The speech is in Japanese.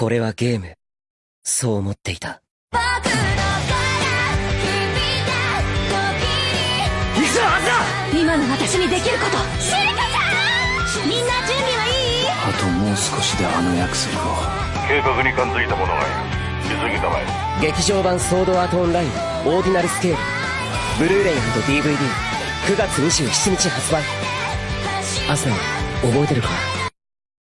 これはゲーム。そう思っていた。僕のから君が時に行くはずだ今の私にできること。シリカちゃん。みんな準備はいい？あともう少しであの約束を。計画に感づいた者がいる急ぎたまえ。劇場版ソードアートオンラインオーディナルスケール。ブルーレイ &DVD9 月27日発売。アスナ覚えてるか？